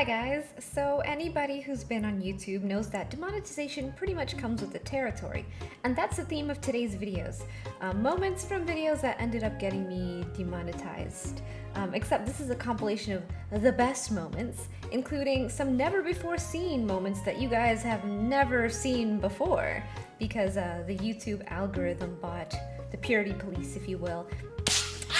Hi guys! So anybody who's been on YouTube knows that demonetization pretty much comes with the territory, and that's the theme of today's videos. Um, moments from videos that ended up getting me demonetized. Um, except this is a compilation of the best moments, including some never before seen moments that you guys have never seen before, because uh, the YouTube algorithm bot, the purity police if you will,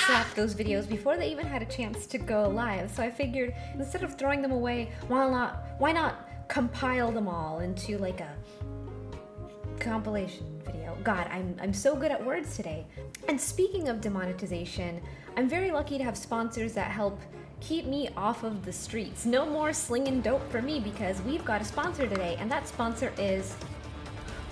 slapped those videos before they even had a chance to go live. So I figured instead of throwing them away, why not why not compile them all into like a compilation video. God, I'm, I'm so good at words today. And speaking of demonetization, I'm very lucky to have sponsors that help keep me off of the streets. No more slinging dope for me because we've got a sponsor today, and that sponsor is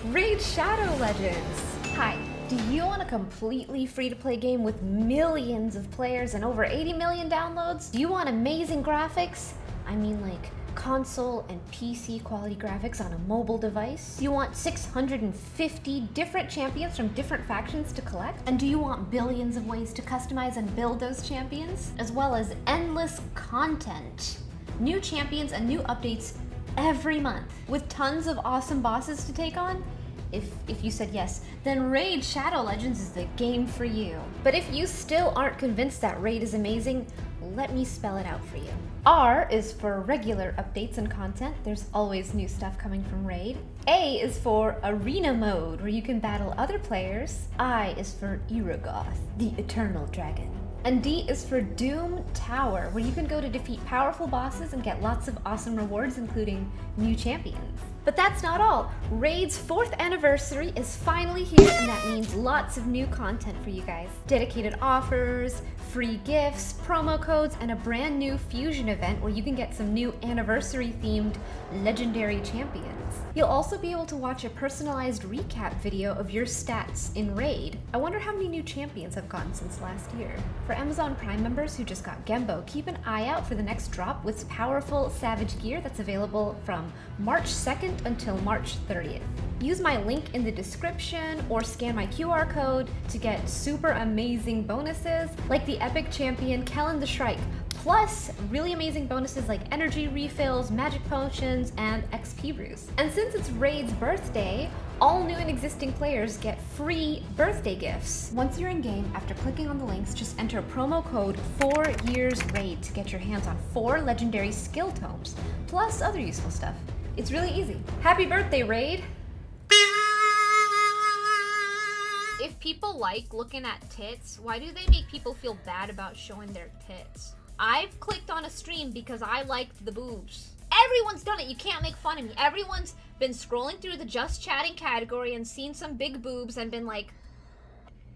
Raid Shadow Legends. Hi, do you want a completely free-to-play game with millions of players and over 80 million downloads? Do you want amazing graphics? I mean like console and PC quality graphics on a mobile device? Do you want 650 different champions from different factions to collect? And do you want billions of ways to customize and build those champions? As well as endless content, new champions and new updates every month, with tons of awesome bosses to take on? If, if you said yes, then Raid Shadow Legends is the game for you. But if you still aren't convinced that Raid is amazing, let me spell it out for you. R is for regular updates and content. There's always new stuff coming from Raid. A is for Arena Mode, where you can battle other players. I is for Eragoth, the Eternal Dragon. And D is for Doom Tower, where you can go to defeat powerful bosses and get lots of awesome rewards, including new champions. But that's not all. Raid's fourth anniversary is finally here, and that means lots of new content for you guys. Dedicated offers, free gifts, promo codes, and a brand new fusion event where you can get some new anniversary-themed legendary champions. You'll also be able to watch a personalized recap video of your stats in Raid. I wonder how many new champions have gotten since last year. For Amazon Prime members who just got Gembo, keep an eye out for the next drop with powerful Savage gear that's available from March 2nd until March 30th. Use my link in the description or scan my QR code to get super amazing bonuses like the Epic Champion Kellan the Shrike, plus really amazing bonuses like energy refills, magic potions, and XP brews. And since it's Raid's birthday, all new and existing players get free birthday gifts. Once you're in game, after clicking on the links, just enter promo code 4YEARSRAID to get your hands on four legendary skill tomes, plus other useful stuff. It's really easy. Happy birthday, Raid! If people like looking at tits, why do they make people feel bad about showing their tits? I've clicked on a stream because I liked the boobs. Everyone's done it. You can't make fun of me. Everyone's been scrolling through the just chatting category and seen some big boobs and been like,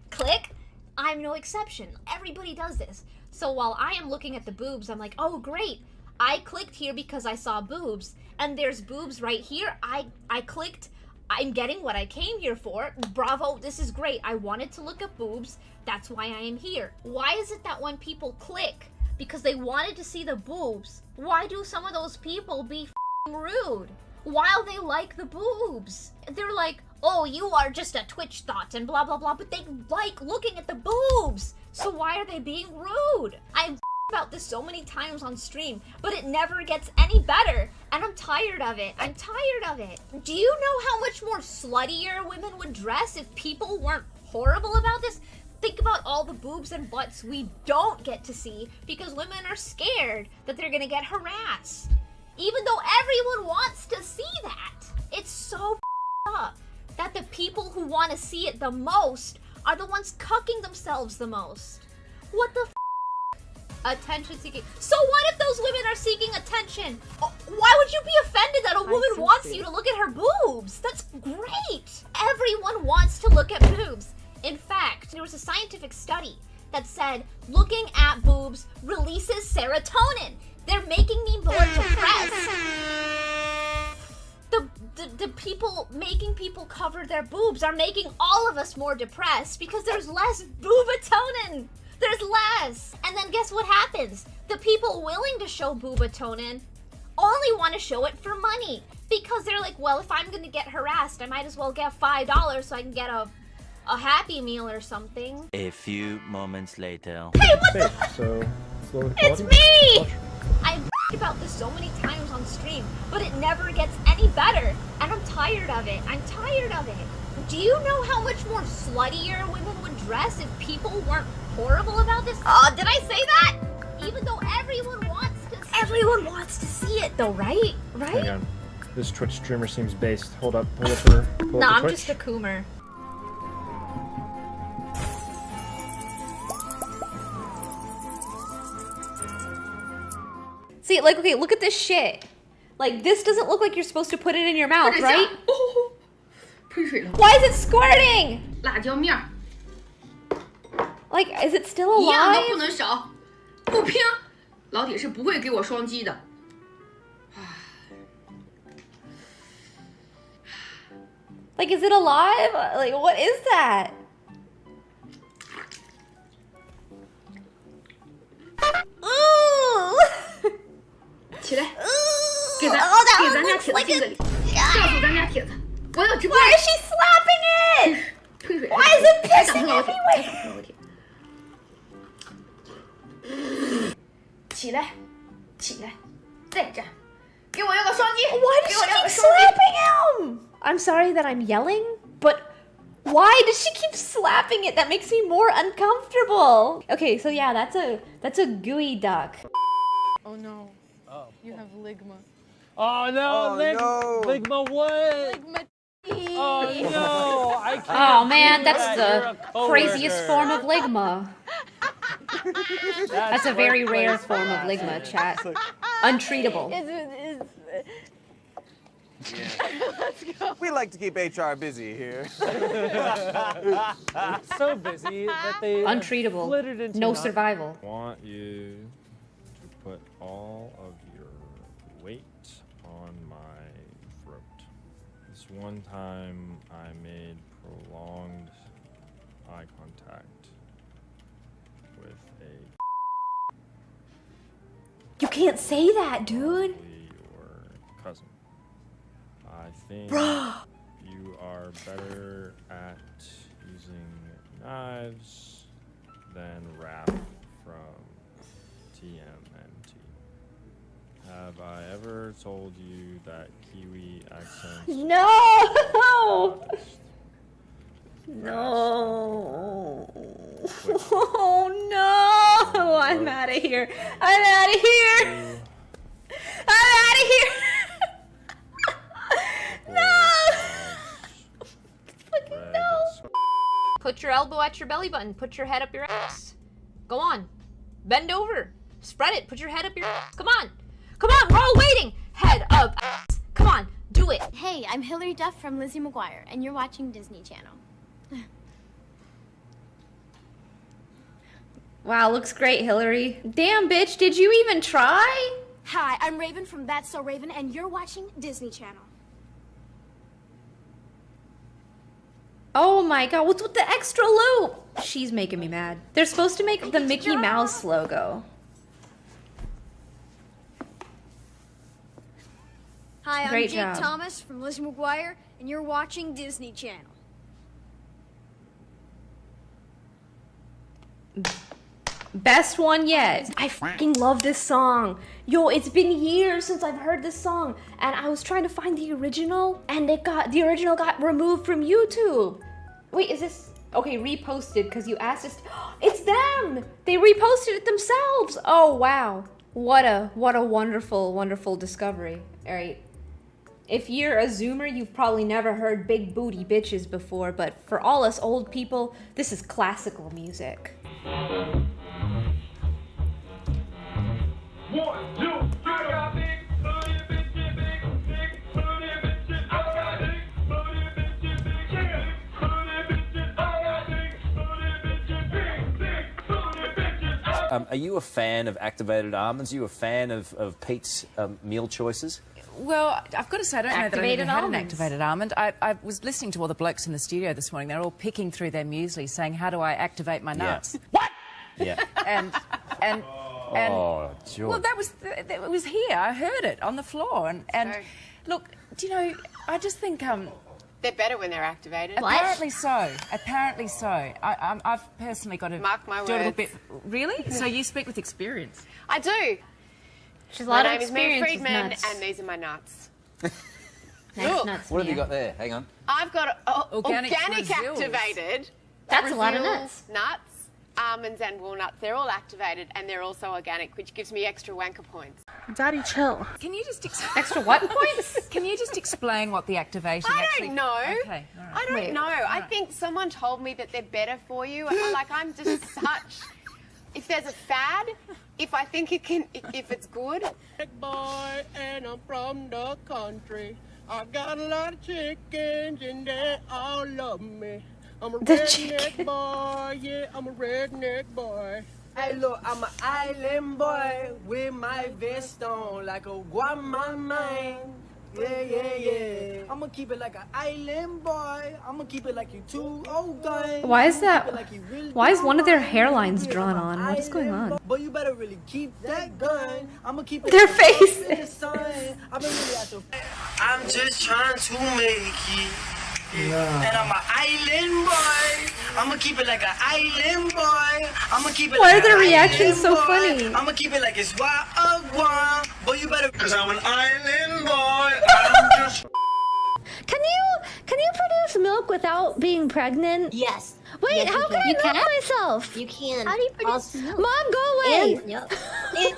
click. I'm no exception. Everybody does this. So while I am looking at the boobs, I'm like, oh, great. I clicked here because I saw boobs, and there's boobs right here. I, I clicked. I'm getting what I came here for. Bravo, this is great. I wanted to look at boobs. That's why I am here. Why is it that when people click because they wanted to see the boobs, why do some of those people be rude? While they like the boobs. They're like, oh, you are just a Twitch thought and blah, blah, blah, but they like looking at the boobs. So why are they being rude? I've about this so many times on stream, but it never gets any better. And I'm tired of it. I'm tired of it. Do you know how much more sluttier women would dress if people weren't horrible about this? Think about all the boobs and butts we don't get to see because women are scared that they're gonna get harassed. Even though everyone wants to see that. It's so up that the people who want to see it the most are the ones cucking themselves the most. What the Attention seeking. So what if those women are seeking attention? Oh, why would you be offended that a woman wants you to look at her boobs? That's great. Everyone wants to look at boobs. In fact, there was a scientific study that said looking at boobs releases serotonin. They're making me more depressed. The, the, the people making people cover their boobs are making all of us more depressed because there's less boobatonin. There's less. And then guess what happens? The people willing to show boobatonin only want to show it for money. Because they're like, well, if I'm going to get harassed, I might as well get $5 so I can get a a happy meal or something. A few moments later. Hey, what the? so, it's me! I've about this so many times on stream, but it never gets any better. And I'm tired of it. I'm tired of it. Do you know how much more sluttier women would dress if people weren't horrible about this? Oh, did I say that? Even though everyone wants to everyone wants to see it though, right? Right? Hang on. This Twitch streamer seems based. Hold up. Pull up her. Pull Nah, up I'm the just a Twitch. coomer. See, like, okay, look at this shit. Like, this doesn't look like you're supposed to put it in your mouth, 或者像 right? 哦，喷水了， Why is it squirting? 辣椒面儿 Like, is it still 一样都 alive? 不能少，不拼，老铁是不会给我双击的。 Like, is it alive? Like, what is that? Ooh! 起来，给咱 Oh, that 给咱家 looks 铁子 like 敬个 a... 礼，告诉咱家铁子，我要直播 Why is she slapping it? 喷水。 Why is it 还打 pissing 喷老铁， everywhere? 起来，起来，再站，给我用个双击。Why does she keep slapping him? I'm sorry that I'm yelling, but why does she keep slapping it? That makes me more uncomfortable. Okay, so yeah, that's a that's a geoduck. Oh no. Oh. You have ligma. Oh no, oh, Lig no. ligma what? Ligma oh no, I oh, can't. Oh man, that's that. the craziest form of ligma. That's a very rare form of ligma, harassment. chat. Untreatable. Is, is, We like to keep HR busy here. so busy that they Untreatable. split into No nine. survival. want you to put all of your weight on my throat. This one time I made prolonged eye contact with a You can't say that, dude. your cousin. I think you are better at using knives than Raph from TMNT. Have I ever told you that Kiwi accents No! No. Oh no! I'm out of here. I'm out of here. I'm out of here. no! Fucking no. Put your elbow at your belly button. Put your head up your ass. Go on. Bend over. Spread it. Put your head up your ass. Come on. Come on. We're all waiting. Head up. Ass. Come on. Do it. Hey, I'm Hilary Duff from Lizzie McGuire, and you're watching Disney Channel. Wow, looks great, Hilary. Damn, bitch, did you even try? Hi, I'm Raven from That's So Raven, and you're watching Disney Channel. Oh my god, what's with the extra loop? She's making me mad. They're supposed to make the Mickey Mouse logo. Hi, Great I'm Jake job. Thomas from Lizzie McGuire, and you're watching Disney Channel. Best one yet. I fucking love this song. Yo, it's been years since I've heard this song, and I was trying to find the original, and it got the original got removed from YouTube. Wait, is this okay? Reposted because you asked us. It's them. They reposted it themselves. Oh wow, what a what a wonderful wonderful discovery. All right. If you're a zoomer, you've probably never heard big booty bitches before, but for all us old people, this is classical music. Um, are you a fan of activated almonds? Are you a fan of, of Pete's um, meal choices? Well, I've got to say, I don't know that I've Activated ever had an activated almond. I, I was listening to all the blokes in the studio this morning. They're all picking through their muesli, saying, "How do I activate my Yeah. nuts?" Yeah. And and and Oh, George. well, that was that it was here. I heard it on the floor. And and Sorry. look, do you know? I just think um. They're better when they're activated. Apparently so. Apparently so. I, I've personally got to Mark my do a little bit. Really? So you speak with experience. I do. She's a My lot of name is Mary with Friedman, nuts. and these are my nuts. Nice Look. nuts, What have you got there? Hang on. I've got uh, Organic organic, activated. That's a lot of nuts. Nuts, almonds, and walnuts. They're all activated, and they're also organic, which gives me extra wanker points. Daddy, chill. Can you just ex- Extra what points? can you just explain what the activation I actually? don't know. Okay, all right. I don't Wait. know. I think someone told me that they're better for you. I- like I'm just such. If there's a fad, if I think it can, if it's good, boy, and I'm from the country. I've got a lot of chickens, and they all love me. I'm a The redneck chicken. boy, yeah, I'm a redneck boy. Hey, look, I'm an island boy with my vest on like a Guamaman. Yeah, yeah, yeah. I'm gonna keep it like an island boy. I'm gonna keep it like you two oh, old guys. Why is that? like really Why is one of their hairlines drawn on? What is going on? But you better really keep that gun. I'm gonna keep it Their like up faces. the. I've been really at the. I'm just trying to make it. Yeah. And I'm an island boy. I'm gonna keep it like an island boy. I'm gonna keep it Why like are their reactions so funny? I'm gonna keep it like it's Wagwan. But you better. Cause I'm an island boy. I'm just. Can you can you produce milk without being pregnant? Yes. Wait, Yes, how can. can You I milk can? myself? You can. How do you produce Also- milk? Mom, go away. And, yep. and,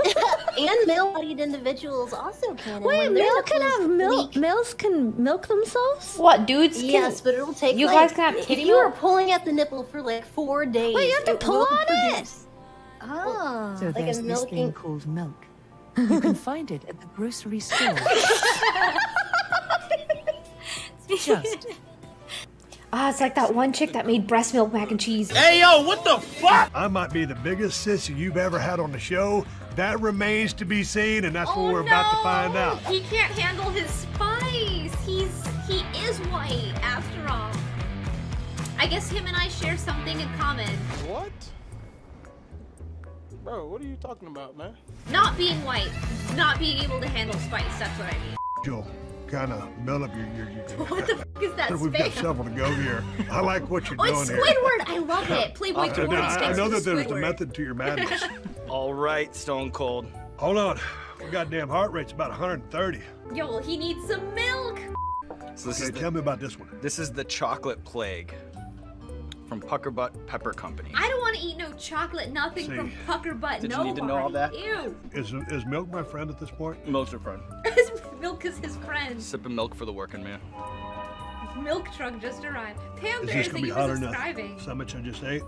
and male-bodied individuals also can. And Wait, when male can have milk. leak- Males can milk themselves. What dudes? Can, Yes, but it'll take. You like, guys can have if kitty you are pulling at the nipple for like four days. Wait, you have to pull will on it. produce- Oh. So Like a there's this milking- thing called milk. You can find it at the grocery store. Just Ah, it's like that one chick that made breast milk mac and cheese. Hey yo, what the fuck? I might be the biggest sissy you've ever had on the show. That remains to be seen, and that's what we're about to find out. He can't handle his spice. He's he is white after all. I guess him and I share something in common. What? Bro, what are you talking about, man? Not being white, not being able to handle spice. That's what I mean. You'll kind of build up your. your, your What the f- is that We've got spam? several to go here. I like what you're Oh, doing it's here. Squidward. I love it. Playboy I, Tory I sticks know that there's a method to your madness. All right, Stone Cold. Hold on. My goddamn heart rate's about 130. Yo, well, he needs some milk. So this Okay, is the, tell me about this one. this is the chocolate plague from Puckerbutt Pepper Company. I don't want to eat no chocolate, nothing from See. Pucker Butt. Did you need to know all that? Ew. Is is milk my friend at this point? Milk's your friend. Milk is his friend. Sipping milk for the working man. Milk truck just arrived. Is Panther, this gonna be you hot was enough? describing? So much I just ate.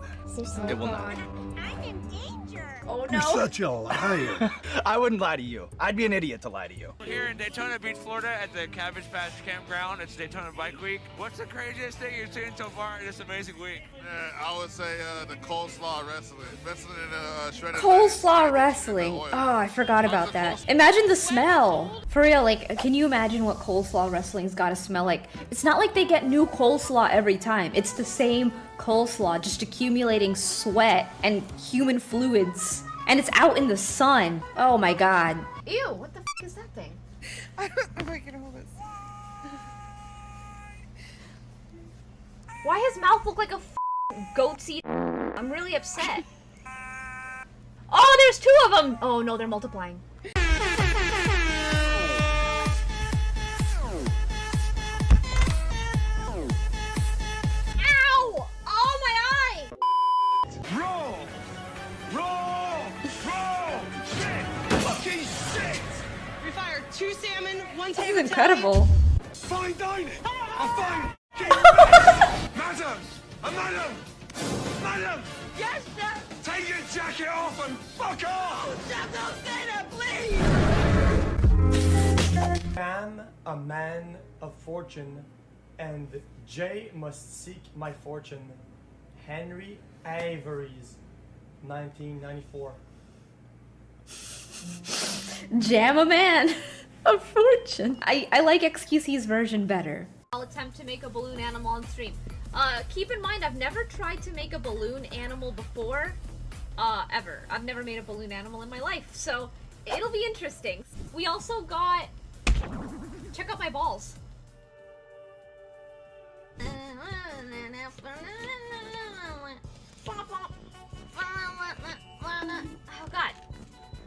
It will not. God. I'm in danger. Oh no. You're such a liar. I wouldn't lie to you. I'd be an idiot to lie to you. We're here in Daytona Beach, Florida, at the Cabbage Patch Campground. It's Daytona Bike Week. What's the craziest thing you've seen so far in this amazing week? Yeah, I would say uh, the coleslaw wrestling. Wrestling in uh, shredded Coleslaw wrestling. Oh, I forgot about that. Imagine the smell. For real, like, can you imagine what coleslaw wrestling's gotta smell like? It's not like they get new coleslaw every time. It's the same coleslaw, just accumulating sweat and human fluids. And it's out in the sun. Oh my god. Ew, what the f is that thing? I don't know if I can hold this. Why his mouth look like a f goat seed? I'm really upset. Oh, there's two of them! Oh no, they're multiplying. This is incredible. Fine dining! I'm fine! Madam! A madam! Madam! Yes, sir! Take your jacket off and fuck off! Chef, don't say that, please! am a man of fortune, and Jay must seek my fortune. Henry Avery's 1994. Jam a man. A fortune. I, I like XQC's version better. I'll attempt to make a balloon animal on stream. Uh, keep in mind, I've never tried to make a balloon animal before. Uh, ever. I've never made a balloon animal in my life, so it'll be interesting. We also got... Check out my balls. Oh god.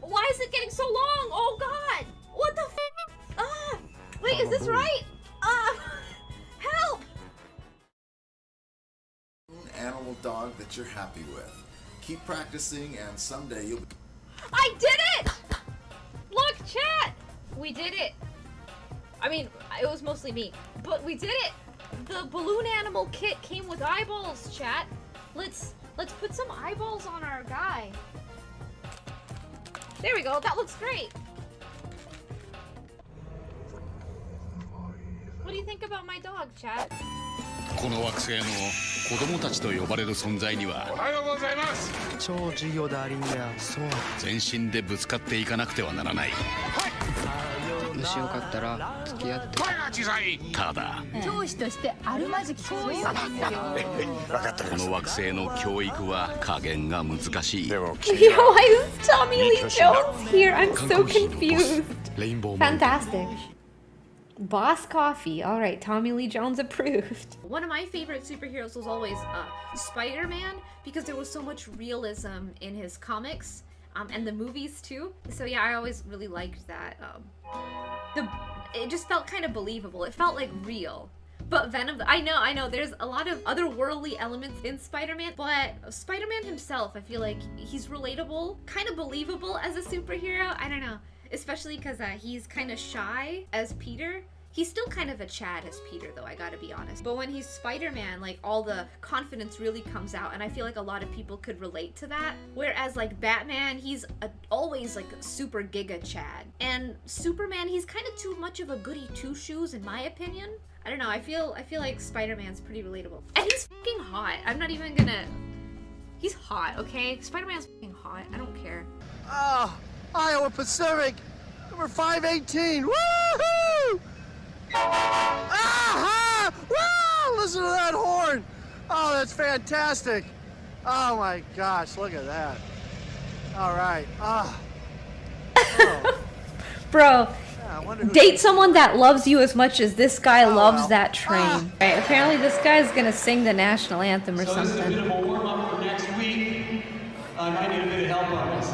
Why is it getting so long? Oh god! What the f? Ah! Wait, is this right? Ah! help! Animal dog that you're happy with. Keep practicing, and someday you'll. I did it! Look, chat! We did it. I mean, it was mostly me, but we did it. The balloon animal kit came with eyeballs, chat. Let's let's put some eyeballs on our guy. There we go. That looks great. Think about my dog, chat? この惑星の子供たちと呼ばれる存在にはおはようございます。超授業だリンやそう。全身でぶつかっていかなくてはならない。もしよかったら付き合って。声が小さいただ教師としてあるまじきそうですよこの惑星の教育は加減が難しい。でも Yo, why is Tommy Lee Jones here? I'm so confused. Fantastic. Boss Coffee. All right, Tommy Lee Jones approved. One of my favorite superheroes was always uh, Spider-Man because there was so much realism in his comics um, and the movies too. So yeah, I always really liked that. Um, the it just felt kind of believable. It felt like real. But Venom, I know, I know, there's a lot of otherworldly elements in Spider-Man, but Spider-Man himself, I feel like he's relatable, kind of believable as a superhero. I don't know, especially because uh, he's kind of shy as Peter. He's still kind of a Chad as Peter, though, I gotta be honest. But when he's Spider-Man, like, all the confidence really comes out, and I feel like a lot of people could relate to that. Whereas, like, Batman, he's a, always, like, super giga Chad. And Superman, he's kind of too much of a goody two-shoes, in my opinion. I don't know, I feel I feel like Spider-Man's pretty relatable. And he's fucking hot. I'm not even gonna... He's hot, okay? Spider-Man's fucking hot. I don't care. Ah, Iowa Pacific, number 518. Woohoo! Ah! Wow! Listen to that horn. Oh, that's fantastic. Oh my gosh, look at that. All right. Ah. Bro, I wonder who- date someone that loves you as much as this guy Oh, loves well. that train. Right, apparently this guy's gonna sing the national anthem or So this is a something. of a warm up for next week. I might need a bit of help on this.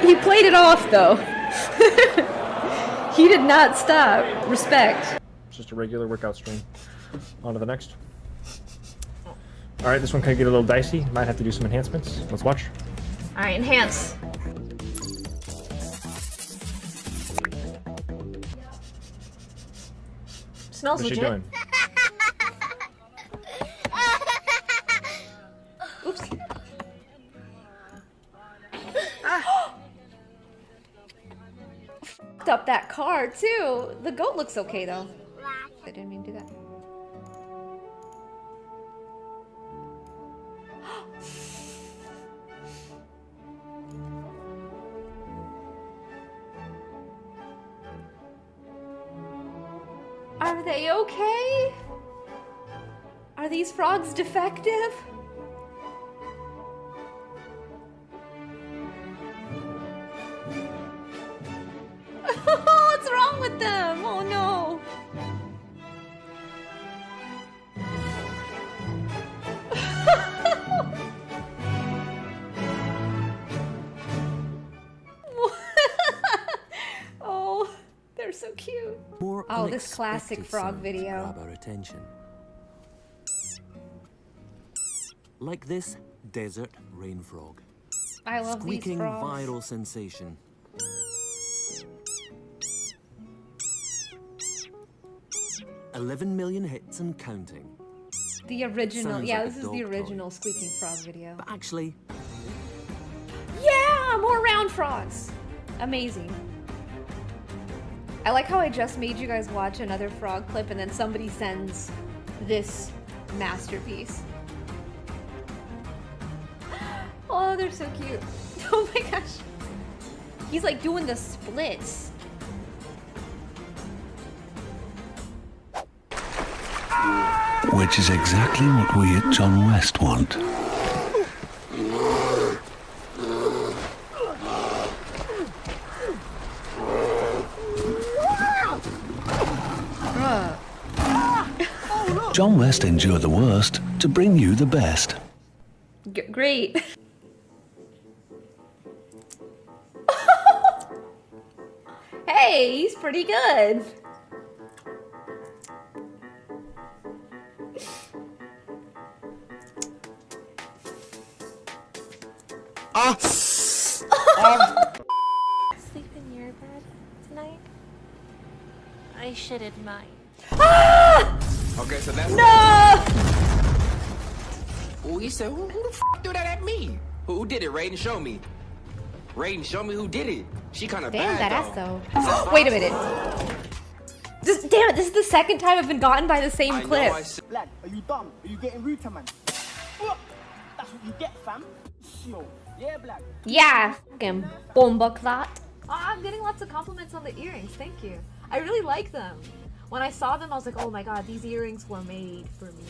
He, he played it off though. he did not stop. Respect. It's just a regular workout stream. On to the next. Alright, this one could get a little dicey. Might have to do some enhancements. Let's watch. Alright, enhance. Smells What's she legit. Fucked up that car too. The goat looks okay though. I didn't mean to do that. Are they okay? Are these frogs defective? Oh, this classic frog video. Grab our attention. Like this desert rain frog. I love these Squeaking frogs. viral sensation. Eleven million hits and counting. The original, Sounds yeah, like this is the dog toy. original squeaking frog video. But actually, Yeah, more round frogs. Amazing. I like how I just made you guys watch another frog clip and then somebody sends this masterpiece. Oh, they're so cute. Oh my gosh. He's like doing the splits. Which is exactly what we at John West want. John West endured the worst to bring you the best. G- great. hey, he's pretty good. Said, who, who the f do that at me? Who, who did it? Raiden, show me. Raiden, show me who did it. She kind of Damn, bad that ass though. though. Wait a minute. This, damn it, this is the second time I've been gotten by the same I clip. I said- Lad, are you dumb? Are you getting rude to man? That's what you get, fam. Yo, yeah, blood. Yeah, fucking bomba clot. Oh, I'm getting lots of compliments on the earrings. Thank you. I really like them. When I saw them, I was like, oh my god, these earrings were made for me.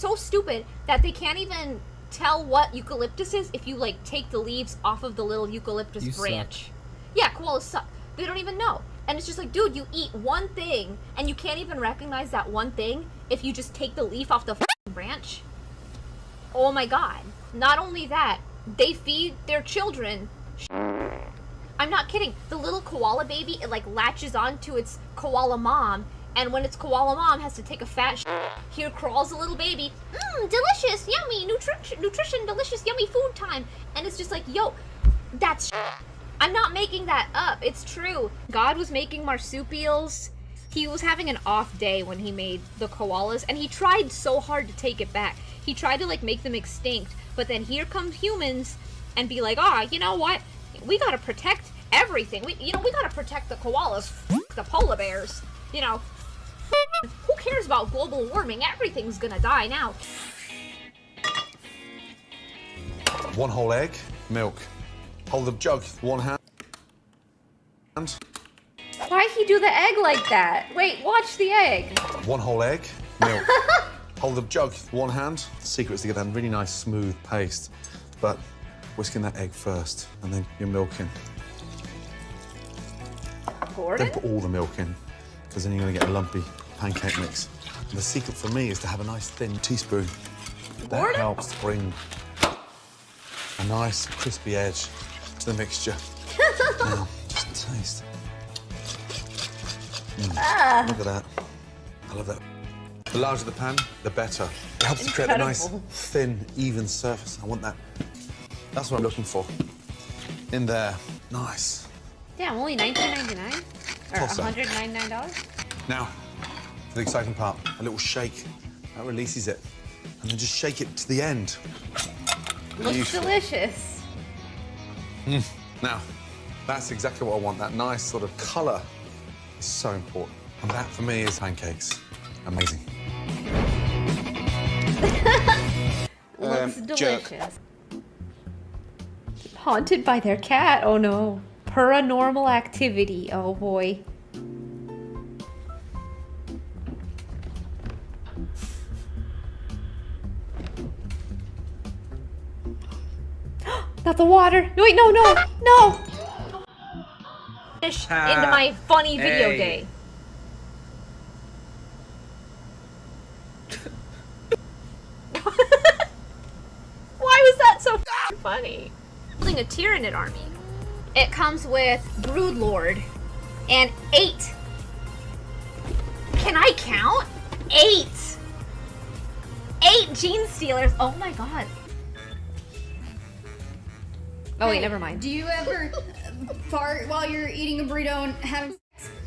So stupid that they can't even tell what eucalyptus is if you like take the leaves off of the little eucalyptus You suck. branch. Yeah, koalas suck. They don't even know. And it's just like, dude, you eat one thing and you can't even recognize that one thing if you just take the leaf off the f***ing branch. Oh my god. Not only that, they feed their children. I'm not kidding. The little koala baby, it like latches onto its koala mom, and when its koala mom has to take a fat sh- here crawls a little baby. Mmm, delicious, yummy, nutrition, nutrition, delicious, yummy food time. And it's just like, yo, that's I'm not making that up. It's true. God was making marsupials. He was having an off day when he made the koalas, and he tried so hard to take it back. He tried to like make them extinct, but then here come humans and be like, ah, you know what? We gotta protect everything. We, you know, we gotta protect the koalas, the polar bears. You know, who cares about global warming? Everything's gonna die now. One whole egg, milk. Hold the jug one hand. And Why'd he do the egg like that? Wait, watch the egg. one whole egg, milk. Hold the jug with one hand. The secret is to get that really nice smooth paste. But whisking that egg first, and then your milk in. Gordon? Don't put all the milk in, because then you're gonna get a lumpy pancake mix. And the secret for me is to have a nice thin teaspoon. That Gordon? helps bring a nice crispy edge to the mixture. now, just taste. Mm, Ah. Look at that. I love that. The larger the pan, the better. It helps to create a nice, thin, even surface. I want that. That's what I'm looking for. In there. Nice. Damn, only $19.99? Or Toss up. $199? Now, for the exciting part, a little shake. That releases it. And then just shake it to the end. Looks Beautiful. delicious. Mm. Now, that's exactly what I want. That nice sort of colour is so important. And that, for me, is pancakes. Amazing. Looks Um, jerk. delicious. Haunted by their cat? Oh no. Paranormal activity. Oh boy. Not the water. No, wait, no, no, no. Finish into my funny video Hey. day. Why was that so funny? Building a Tyranid army. It comes with Broodlord and eight. Can I count? Eight. Eight Genestealers. Oh my god. Oh wait, never mind. Do you ever fart while you're eating a burrito and having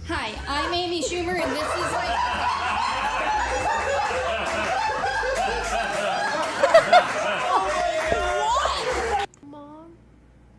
Hi, I'm Amy Schumer and this is like Mom,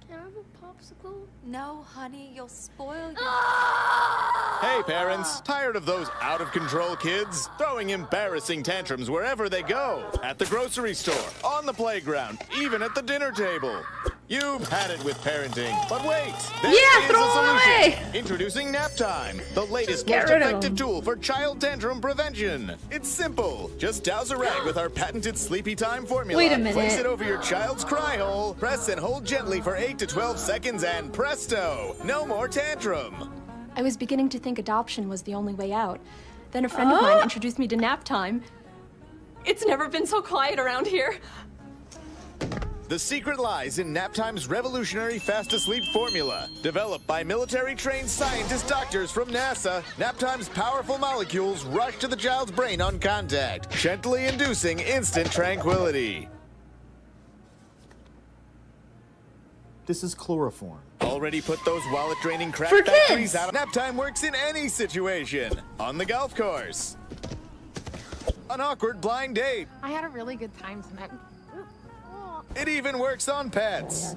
can I have a popsicle? No, honey, you'll spoil your. Ah! Hey, parents, tired of those out of control kids? Throwing embarrassing tantrums wherever they go at the grocery store, on the playground, even at the dinner table. You've had it with parenting, but wait! There Yeah, is throw a solution. away. Introducing Nap Time, the latest, most effective tool for child tantrum prevention. It's simple. Just douse a rag with our patented Sleepy Time formula. Wait a minute. Place it over your child's cry hole, press and hold gently for 8 to 12 seconds, and presto! No more tantrum. I was beginning to think adoption was the only way out. Then a friend of mine oh! introduced me to nap time. It's never been so quiet around here. The secret lies in Naptime's revolutionary fast asleep formula. Developed by military trained scientist doctors from NASA, Naptime's powerful molecules rush to the child's brain on contact, gently inducing instant tranquility. This is chloroform. Already put those wallet draining crap For factories kids! out. Naptime works in any situation. On the golf course. An awkward blind date. I had a really good time tonight. It even works on pets.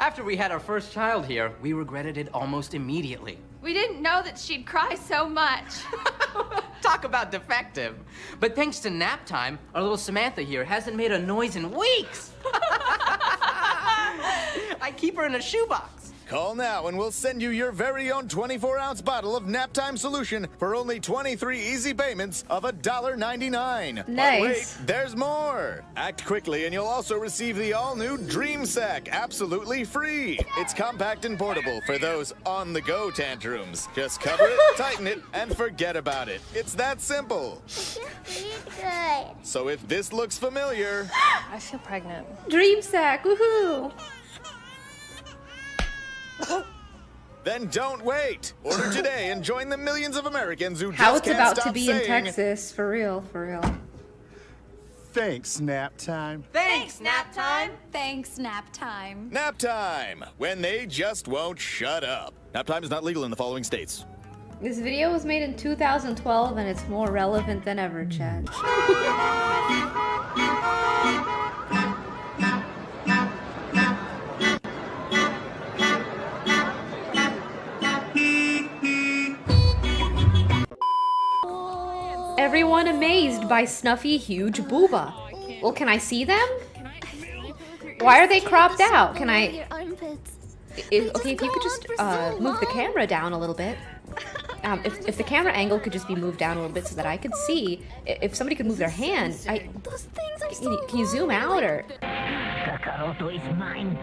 After we had our first child here, we regretted it almost immediately. We didn't know that she'd cry so much. Talk about defective. But thanks to nap time, our little Samantha here hasn't made a noise in weeks. I keep her in a shoebox. Call now and we'll send you your very own 24 ounce bottle of Naptime solution for only 23 easy payments of $1.99. But Nice. wait, there's more. Act quickly and you'll also receive the all new Dream Sack absolutely free. It's compact and portable for those on the go tantrums. Just cover it, tighten it, and forget about it. It's that simple. Good. So if this looks familiar, I feel pregnant. Dream sack, woohoo! then don't wait. Order today and join the millions of Americans who How just it's can't about to stop be in Texas, for real, for real. Thanks, nap time. Thanks, nap time. Thanks, nap time. Nap time, when they just won't shut up. Nap time is not legal in the following states. This video was made in 2012 and it's more relevant than ever, Chad. Everyone amazed by Snuffy Huge Booba. Well, can I see them? Why are they cropped out? Can I... If, okay, if you could just uh, move the camera down a little bit. Um, if, if the camera angle could just be moved down a little bit so that I could see, if somebody could move their hand, I, can, you, can you zoom out or? Kakaroto is mine.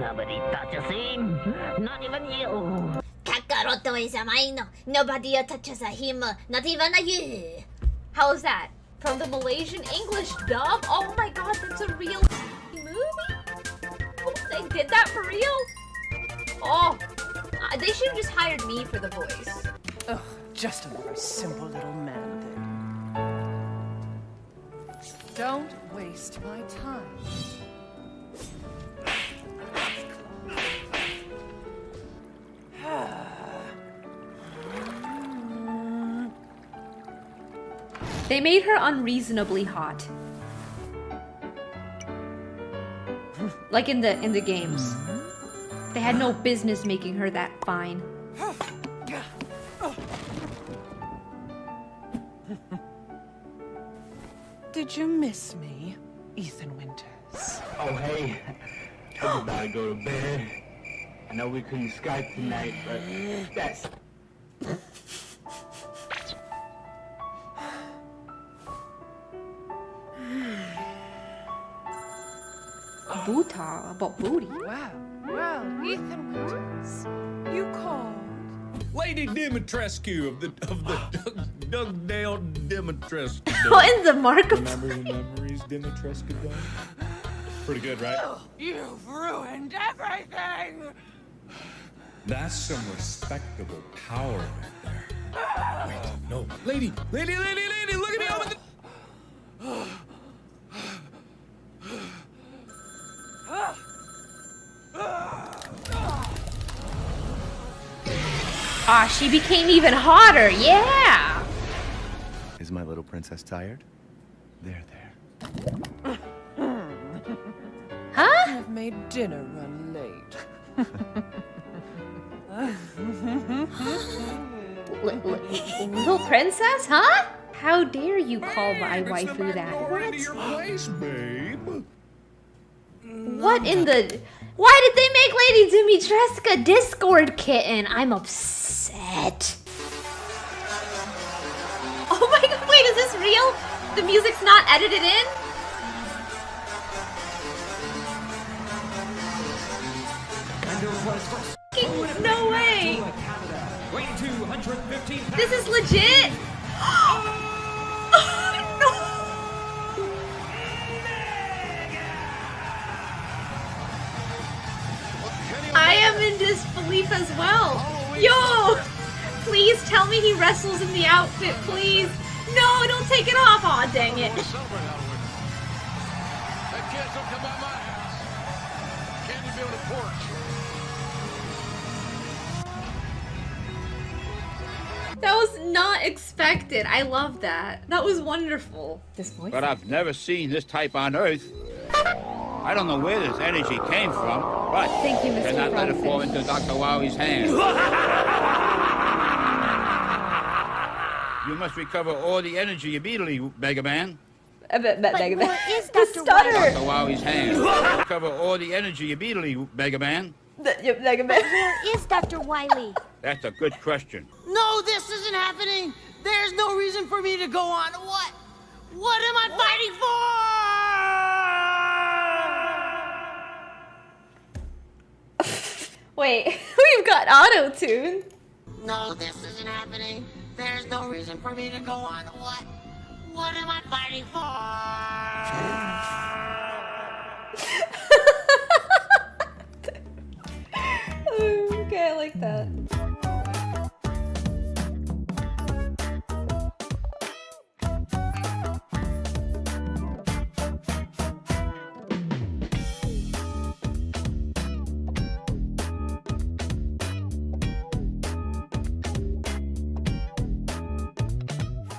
Nobody touches him. Not even you. Kakaroto is mine. Nobody touches him. Not even you. How is that? From the Malaysian English dub? Oh my god, that's a real movie? They did that for real? Oh, uh, they should have just hired me for the voice. Ugh, just another simple little man thing. Don't waste my time. They made her unreasonably hot. Like in the in the games. They had no business making her that fine. Did you miss me, Ethan Winters? Oh, hey. I'm about to go to bed. I know we couldn't Skype tonight, but that's... Dimitrescu of the of the Doug, Dugdale Dimitrescu. What in the mark of Remember the memories Dimitrescu done? Pretty good, right? You've ruined everything! That's some respectable power right there. Wait, no. Lady, lady, lady, lady, look at me over the... Ah, she became even hotter. Yeah. Is my little princess tired? There, there. Huh? I've made dinner run late. little princess, huh? How dare you call my waifu that? What? Your place, babe. What in the... Why did they make Lady Dimitrescu Discord kitten? I'm upset. Oh my god, wait, is this real? The music's not edited in? No way! This is legit! I am in disbelief as well. Yo! Please tell me he wrestles in the outfit, please. No, don't take it off. Aw, dang it. That was not expected. I love that. That was wonderful. This voice. But I've never seen this type on Earth. I don't know where this energy came from, but Thank you, Mr. cannot let it fall Frogfish. into Dr. Wowie's hands. you must recover all the energy immediately, Mega Man. Uh, but where is Dr. Dr. Wily? Wowie's hands. recover all the energy immediately, Mega Man. Mega But where is Dr. Wily? That's a good question. No, this isn't happening. There's no reason for me to go on. What? What am I fighting Wait, we've got auto tune. No, this isn't happening. There's no reason for me to go on. What? What am I fighting for? okay, I like that.